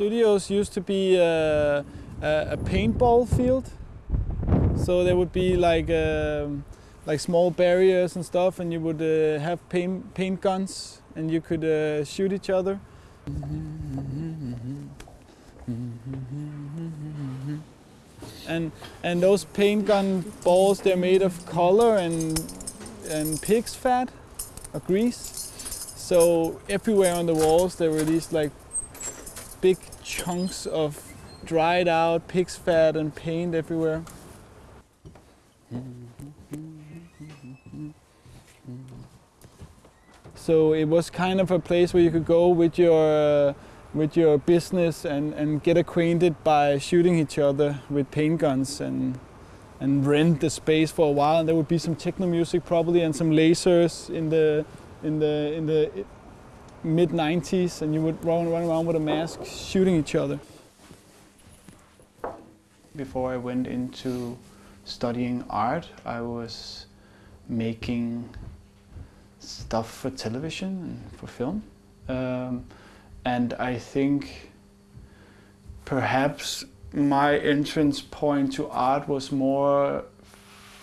Studios used to be uh, a, a paintball field, so there would be like um, like small barriers and stuff, and you would uh, have paint paint guns, and you could uh, shoot each other. And and those paint gun balls, they're made of color and and pig's fat or grease. So everywhere on the walls there were these like big chunks of dried out pig's fat and paint everywhere. So it was kind of a place where you could go with your uh, with your business and, and get acquainted by shooting each other with paint guns and and rent the space for a while and there would be some techno music probably and some lasers in the in the in the mid 90s and you would run, run around with a mask shooting each other. Before I went into studying art I was making stuff for television and for film um, and I think perhaps my entrance point to art was more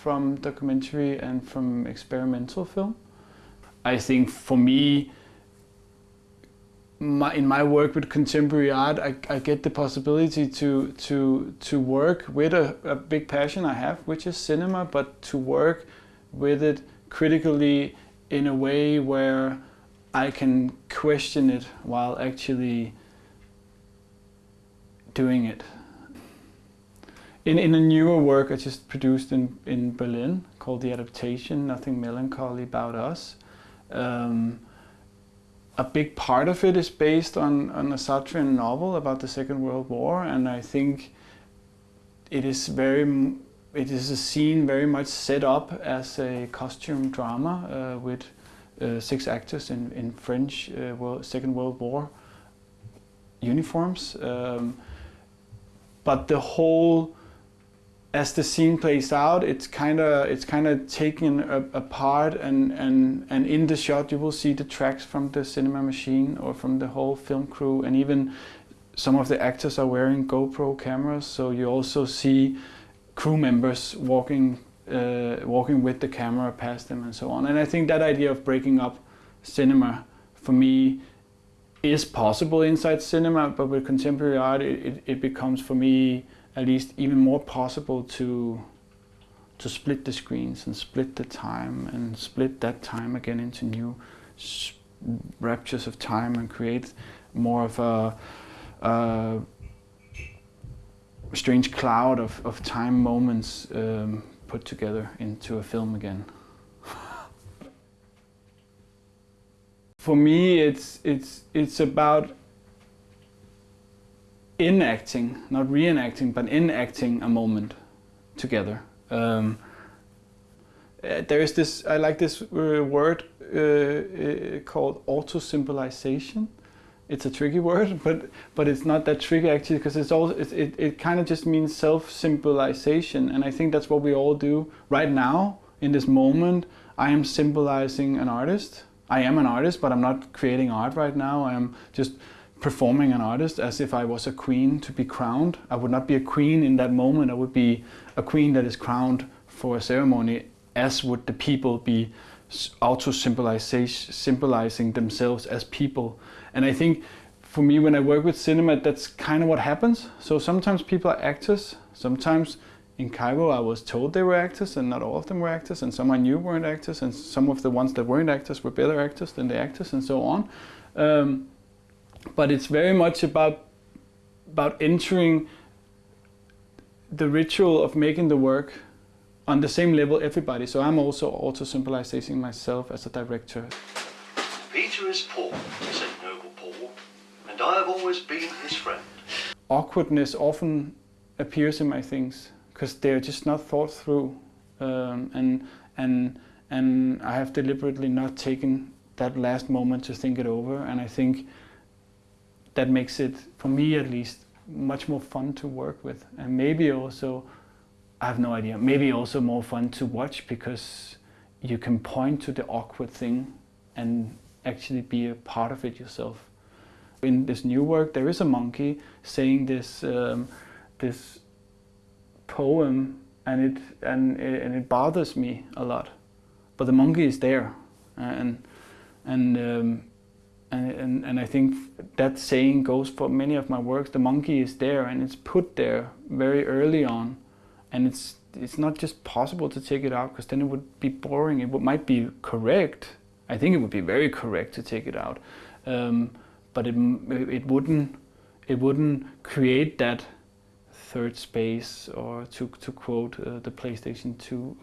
from documentary and from experimental film. I think for me, my, in my work with contemporary art, I, I get the possibility to, to, to work with a, a big passion I have, which is cinema, but to work with it critically in a way where I can question it while actually doing it. In, in a newer work I just produced in, in Berlin called The Adaptation, Nothing Melancholy About Us, um, a big part of it is based on, on a Sartrean novel about the Second World War and I think it is very it is a scene very much set up as a costume drama uh, with uh, six actors in, in French uh, World, Second World War uniforms. Um, but the whole, as the scene plays out, it's kind of it's kind of taken apart, and and and in the shot you will see the tracks from the cinema machine or from the whole film crew, and even some of the actors are wearing GoPro cameras, so you also see crew members walking uh, walking with the camera past them and so on. And I think that idea of breaking up cinema for me is possible inside cinema, but with contemporary art it, it, it becomes for me at least even more possible to to split the screens and split the time and split that time again into new raptures of time and create more of a, a strange cloud of, of time moments um, put together into a film again. For me, it's, it's, it's about enacting, not reenacting, but enacting a moment together. Um, uh, there is this, I like this uh, word uh, uh, called auto-symbolization it's a tricky word, but but it's not that tricky actually because it's all it it, it kind of just means self-symbolization, and I think that's what we all do right now in this moment. I am symbolizing an artist. I am an artist, but I'm not creating art right now. I am just performing an artist as if I was a queen to be crowned. I would not be a queen in that moment. I would be a queen that is crowned for a ceremony, as would the people be auto-symbolizing themselves as people. And I think for me, when I work with cinema, that's kind of what happens. So sometimes people are actors. Sometimes in Cairo, I was told they were actors and not all of them were actors. And some I knew weren't actors. And some of the ones that weren't actors were better actors than the actors and so on. Um, but it's very much about, about entering the ritual of making the work on the same level everybody. So I'm also auto-symbolizing myself as a director. Peter is Paul, said noble Paul, and I have always been his friend. Awkwardness often appears in my things because they're just not thought through um, and, and, and I have deliberately not taken that last moment to think it over and I think that makes it, for me at least, much more fun to work with and maybe also I have no idea. Maybe also more fun to watch because you can point to the awkward thing and actually be a part of it yourself. In this new work, there is a monkey saying this um, this poem, and it and it, and it bothers me a lot. But the monkey is there, and and um, and, and, and I think that saying goes for many of my works. The monkey is there, and it's put there very early on, and it's it's not just possible to take it out because then it would be boring. It would, might be correct. I think it would be very correct to take it out, um, but it it wouldn't it wouldn't create that third space or to to quote uh, the PlayStation 2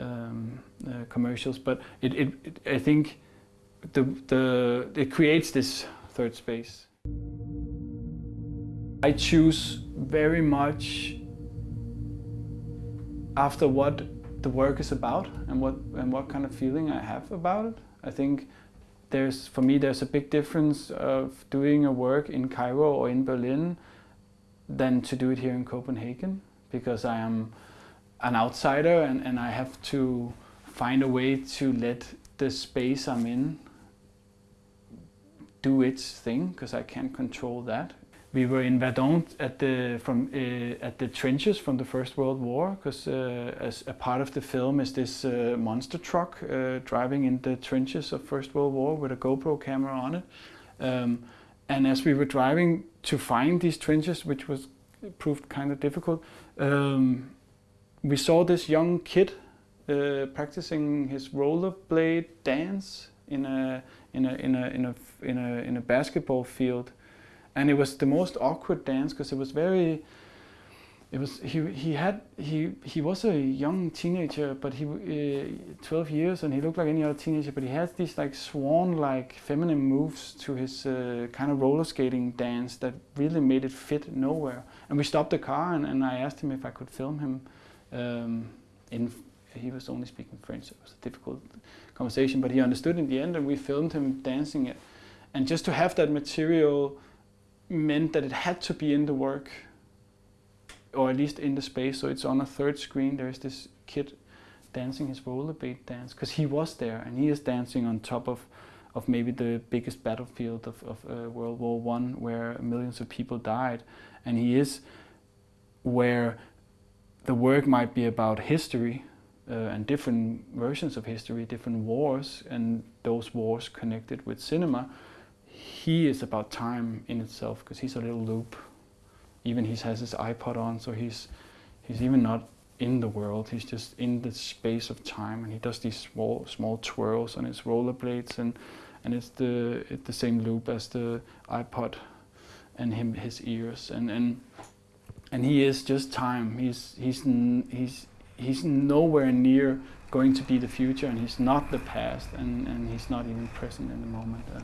uh, um, uh, commercials. But it, it, it I think the, the, it creates this third space. I choose very much after what the work is about and what, and what kind of feeling I have about it. I think there's, for me, there's a big difference of doing a work in Cairo or in Berlin than to do it here in Copenhagen because I am an outsider and, and I have to find a way to let the space I'm in do its thing because I can't control that. We were in Verdun at the from uh, at the trenches from the First World War because uh, as a part of the film is this uh, monster truck driving in the trenches of First World War with a GoPro camera on it. Um, and as we were driving to find these trenches, which was proved kind of difficult, um, we saw this young kid uh, practicing his rollerblade dance in a in a in a in a in a in a basketball field, and it was the most awkward dance because it was very. It was he he had he he was a young teenager, but he uh, 12 years and he looked like any other teenager, but he had these like swan-like feminine moves to his uh, kind of roller skating dance that really made it fit nowhere. And we stopped the car and, and I asked him if I could film him um, in he was only speaking French, it was a difficult conversation, but he understood in the end, and we filmed him dancing it. And just to have that material meant that it had to be in the work, or at least in the space. So it's on a third screen. There's this kid dancing his rollerblade dance because he was there, and he is dancing on top of of maybe the biggest battlefield of, of uh, World War One, where millions of people died, and he is where the work might be about history, uh, and different versions of history, different wars, and those wars connected with cinema. He is about time in itself because he's a little loop. Even he has his iPod on, so he's he's even not in the world. He's just in the space of time, and he does these small small twirls on his rollerblades, and and it's the it's the same loop as the iPod, and him his ears, and and and he is just time. He's he's he's he's nowhere near going to be the future and he's not the past and, and he's not even present in the moment. Uh,